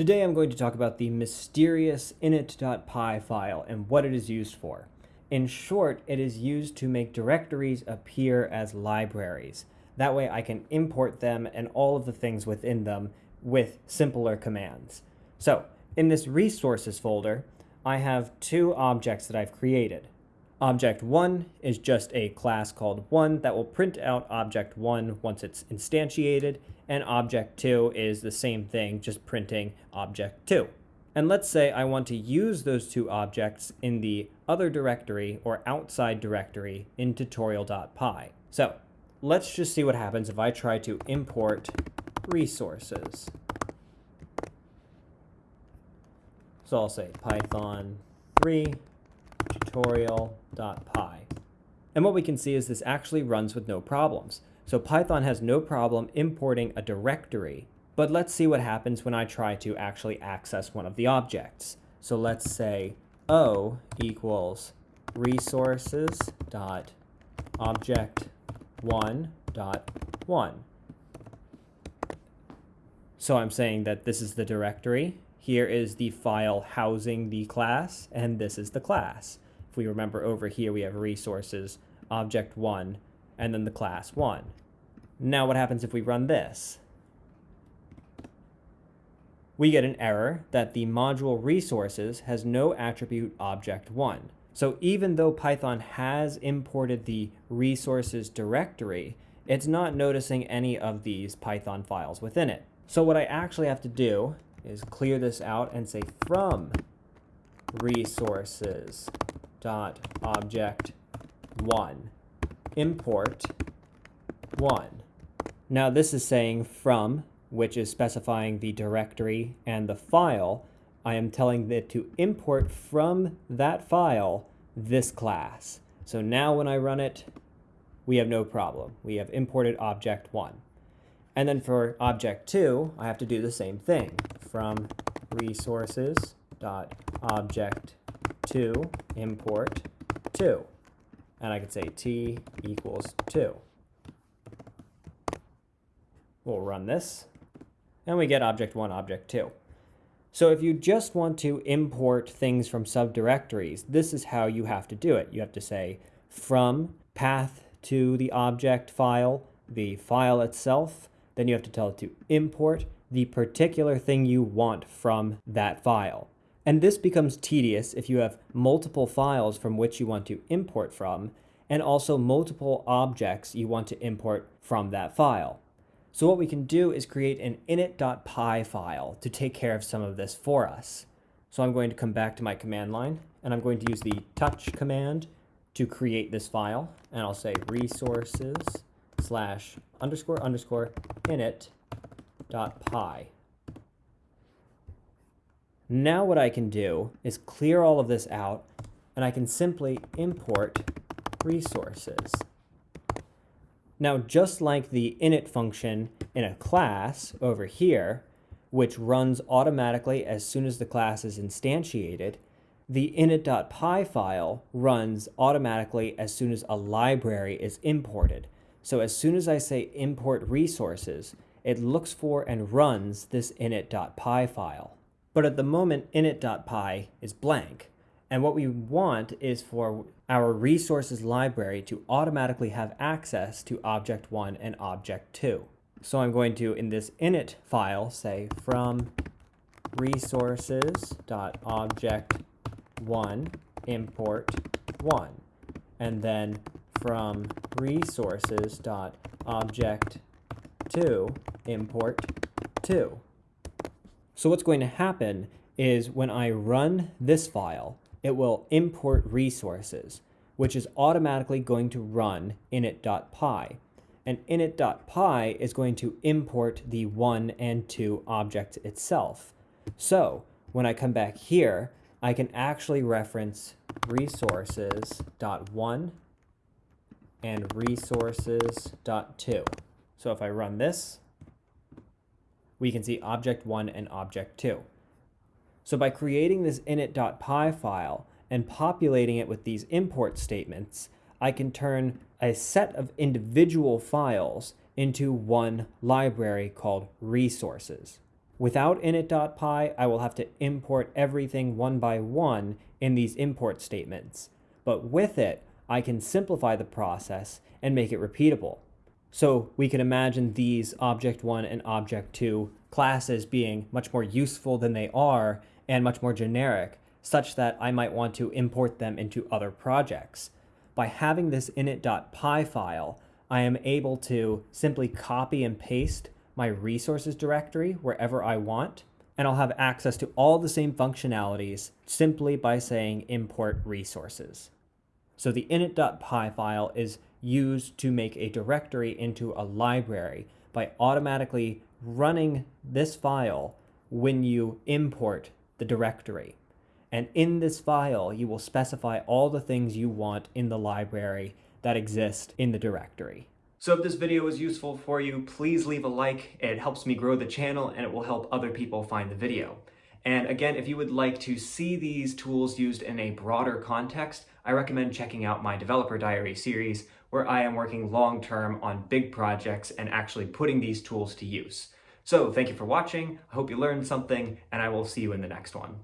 Today I'm going to talk about the mysterious init.py file and what it is used for. In short, it is used to make directories appear as libraries. That way I can import them and all of the things within them with simpler commands. So in this resources folder, I have two objects that I've created. Object 1 is just a class called 1 that will print out object 1 once it's instantiated, and object 2 is the same thing, just printing object 2. And let's say I want to use those two objects in the other directory or outside directory in tutorial.py. So let's just see what happens if I try to import resources. So I'll say python 3 tutorial.py. And what we can see is this actually runs with no problems. So Python has no problem importing a directory, but let's see what happens when I try to actually access one of the objects. So let's say O equals resources dot object one dot one. So I'm saying that this is the directory here is the file housing the class, and this is the class. If we remember over here, we have resources, object one, and then the class one. Now what happens if we run this? We get an error that the module resources has no attribute object one. So even though Python has imported the resources directory, it's not noticing any of these Python files within it. So what I actually have to do is clear this out and say from resources dot object one import one. Now this is saying from, which is specifying the directory and the file. I am telling it to import from that file this class. So now when I run it, we have no problem. We have imported object one. And then for object two, I have to do the same thing from resources dot object two import two. And I could say t equals two. We'll run this and we get object one, object two. So if you just want to import things from subdirectories, this is how you have to do it. You have to say from path to the object file, the file itself, then you have to tell it to import the particular thing you want from that file. And this becomes tedious if you have multiple files from which you want to import from, and also multiple objects you want to import from that file. So what we can do is create an init.py file to take care of some of this for us. So I'm going to come back to my command line, and I'm going to use the touch command to create this file, and I'll say resources slash underscore underscore init dot py. Now what I can do is clear all of this out and I can simply import resources. Now, just like the init function in a class over here, which runs automatically as soon as the class is instantiated, the init.py file runs automatically as soon as a library is imported. So as soon as I say import resources, it looks for and runs this init.py file. But at the moment, init.py is blank. And what we want is for our resources library to automatically have access to object 1 and object 2. So I'm going to, in this init file, say from resources.object1 import 1. And then from resources.object2 import 2. So what's going to happen is when I run this file, it will import resources, which is automatically going to run init.py. And init.py is going to import the 1 and 2 object itself. So when I come back here, I can actually reference resources.1 and resources.2. So if I run this, we can see object 1 and object 2. So by creating this init.py file and populating it with these import statements, I can turn a set of individual files into one library called resources. Without init.py, I will have to import everything one by one in these import statements. But with it, I can simplify the process and make it repeatable. So we can imagine these Object1 and Object2 classes being much more useful than they are and much more generic, such that I might want to import them into other projects. By having this init.py file, I am able to simply copy and paste my resources directory wherever I want, and I'll have access to all the same functionalities simply by saying import resources. So the init.py file is used to make a directory into a library by automatically running this file when you import the directory. And in this file, you will specify all the things you want in the library that exist in the directory. So if this video was useful for you, please leave a like. It helps me grow the channel and it will help other people find the video. And again, if you would like to see these tools used in a broader context, I recommend checking out my Developer Diary series, where I am working long-term on big projects and actually putting these tools to use. So thank you for watching, I hope you learned something, and I will see you in the next one.